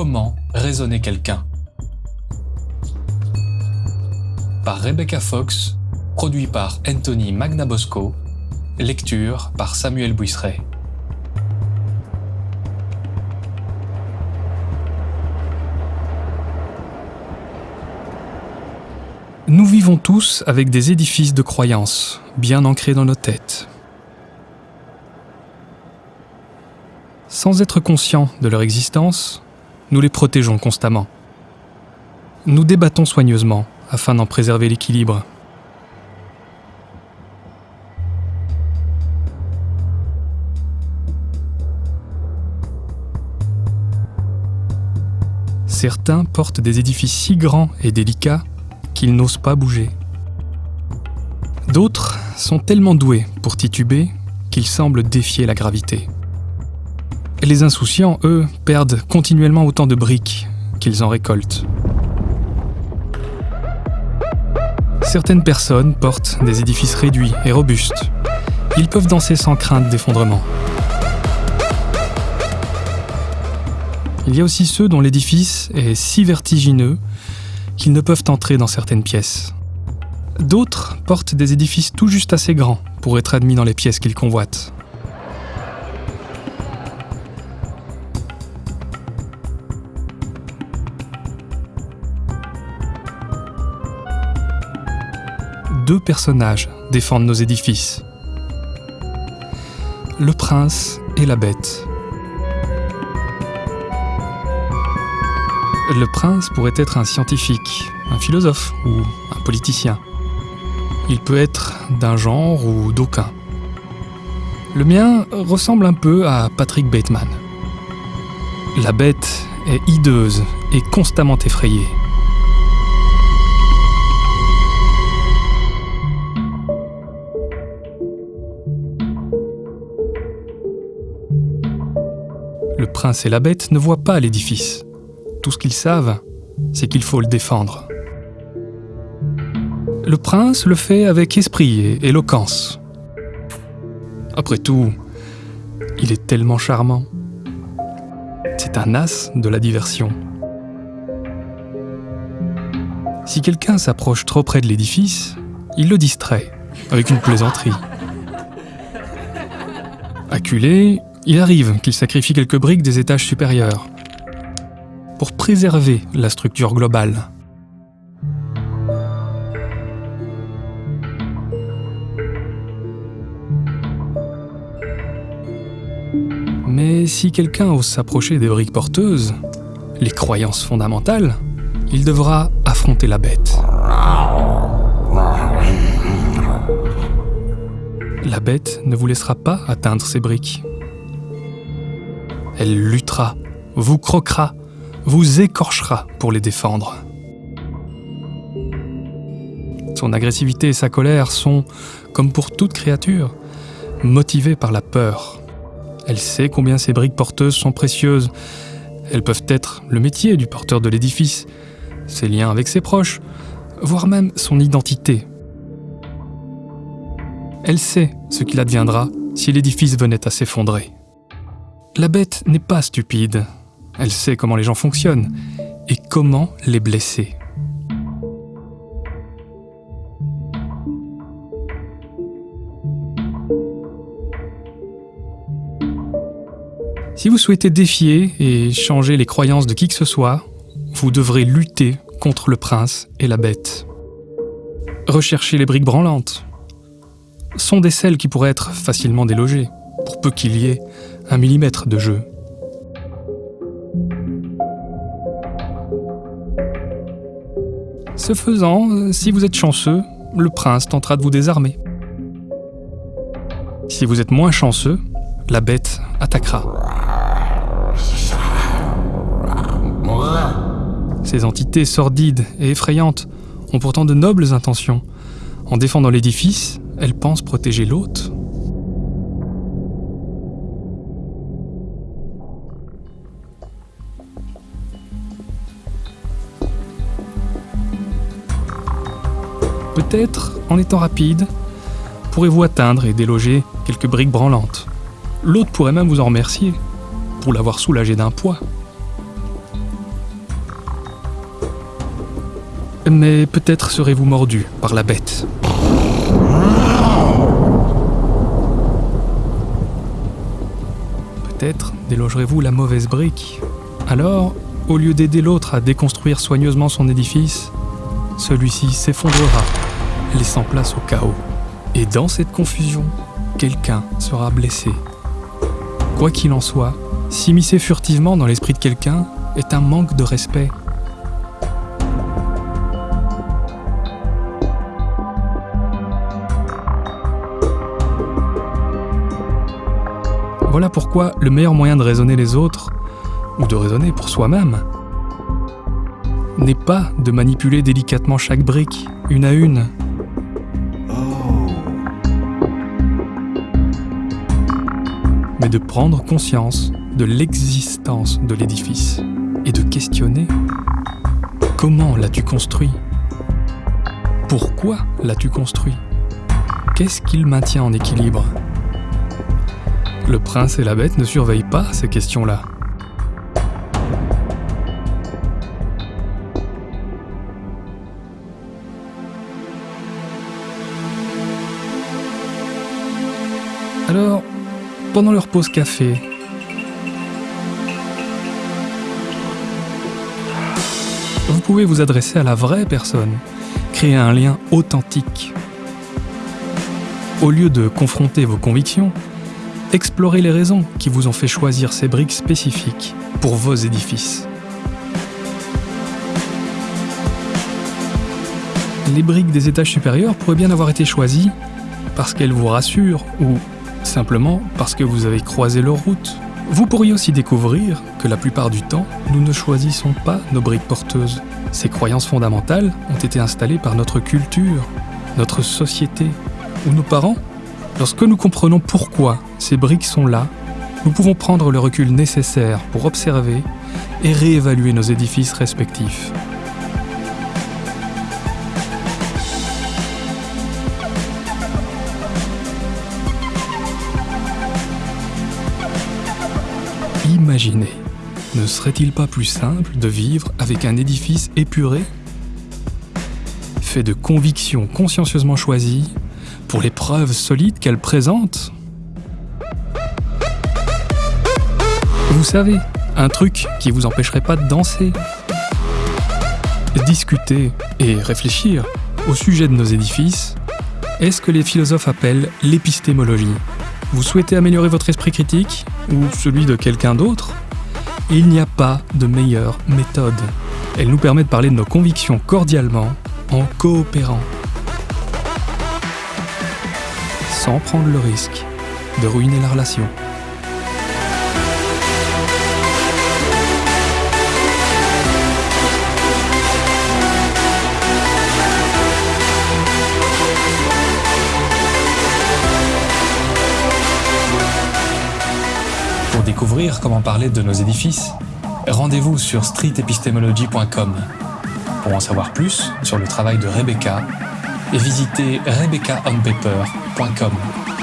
Comment raisonner quelqu'un Par Rebecca Fox, produit par Anthony Magnabosco, lecture par Samuel Buisseret. Nous vivons tous avec des édifices de croyances, bien ancrés dans nos têtes. Sans être conscients de leur existence, nous les protégeons constamment. Nous débattons soigneusement afin d'en préserver l'équilibre. Certains portent des édifices si grands et délicats qu'ils n'osent pas bouger. D'autres sont tellement doués pour tituber qu'ils semblent défier la gravité. Les insouciants, eux, perdent continuellement autant de briques qu'ils en récoltent. Certaines personnes portent des édifices réduits et robustes. Ils peuvent danser sans crainte d'effondrement. Il y a aussi ceux dont l'édifice est si vertigineux qu'ils ne peuvent entrer dans certaines pièces. D'autres portent des édifices tout juste assez grands pour être admis dans les pièces qu'ils convoitent. Deux personnages défendent nos édifices. Le prince et la bête. Le prince pourrait être un scientifique, un philosophe ou un politicien. Il peut être d'un genre ou d'aucun. Le mien ressemble un peu à Patrick Bateman. La bête est hideuse et constamment effrayée. Prince et la bête ne voient pas l'édifice. Tout ce qu'ils savent, c'est qu'il faut le défendre. Le prince le fait avec esprit et éloquence. Après tout, il est tellement charmant. C'est un as de la diversion. Si quelqu'un s'approche trop près de l'édifice, il le distrait avec une plaisanterie. Acculé, il arrive qu'il sacrifie quelques briques des étages supérieurs pour préserver la structure globale. Mais si quelqu'un ose s'approcher des briques porteuses, les croyances fondamentales, il devra affronter la bête. La bête ne vous laissera pas atteindre ces briques. Elle luttera, vous croquera, vous écorchera pour les défendre. Son agressivité et sa colère sont, comme pour toute créature, motivées par la peur. Elle sait combien ces briques porteuses sont précieuses. Elles peuvent être le métier du porteur de l'édifice, ses liens avec ses proches, voire même son identité. Elle sait ce qu'il adviendra si l'édifice venait à s'effondrer. La bête n'est pas stupide, elle sait comment les gens fonctionnent et comment les blesser. Si vous souhaitez défier et changer les croyances de qui que ce soit, vous devrez lutter contre le prince et la bête. Recherchez les briques branlantes. Sont des celles qui pourraient être facilement délogées, pour peu qu'il y ait un millimètre de jeu. Ce faisant, euh, si vous êtes chanceux, le prince tentera de vous désarmer. Si vous êtes moins chanceux, la bête attaquera. Ces entités sordides et effrayantes ont pourtant de nobles intentions. En défendant l'édifice, elles pensent protéger l'hôte. Peut-être, en étant rapide, pourrez-vous atteindre et déloger quelques briques branlantes. L'autre pourrait même vous en remercier, pour l'avoir soulagé d'un poids. Mais peut-être serez-vous mordu par la bête. Peut-être délogerez-vous la mauvaise brique. Alors, au lieu d'aider l'autre à déconstruire soigneusement son édifice, celui-ci s'effondrera laissant place au chaos. Et dans cette confusion, quelqu'un sera blessé. Quoi qu'il en soit, s'immiscer furtivement dans l'esprit de quelqu'un est un manque de respect. Voilà pourquoi le meilleur moyen de raisonner les autres, ou de raisonner pour soi-même, n'est pas de manipuler délicatement chaque brique, une à une, de prendre conscience de l'existence de l'édifice et de questionner comment l'as-tu construit? Pourquoi l'as-tu construit? Qu'est-ce qu'il maintient en équilibre? Le prince et la bête ne surveillent pas ces questions-là. Alors, pendant leur pause café, vous pouvez vous adresser à la vraie personne, créer un lien authentique. Au lieu de confronter vos convictions, explorez les raisons qui vous ont fait choisir ces briques spécifiques pour vos édifices. Les briques des étages supérieurs pourraient bien avoir été choisies parce qu'elles vous rassurent ou simplement parce que vous avez croisé leur route. Vous pourriez aussi découvrir que la plupart du temps, nous ne choisissons pas nos briques porteuses. Ces croyances fondamentales ont été installées par notre culture, notre société ou nos parents. Lorsque nous comprenons pourquoi ces briques sont là, nous pouvons prendre le recul nécessaire pour observer et réévaluer nos édifices respectifs. Ne serait-il pas plus simple de vivre avec un édifice épuré Fait de convictions consciencieusement choisies pour les preuves solides qu'elle présente Vous savez, un truc qui vous empêcherait pas de danser. Discuter et réfléchir au sujet de nos édifices est ce que les philosophes appellent l'épistémologie. Vous souhaitez améliorer votre esprit critique? Ou celui de quelqu'un d'autre Il n'y a pas de meilleure méthode. Elle nous permet de parler de nos convictions cordialement, en coopérant, sans prendre le risque de ruiner la relation. Pour découvrir comment parler de nos édifices, rendez-vous sur streetepistemology.com. Pour en savoir plus sur le travail de Rebecca, et visitez rebeccaonpaper.com.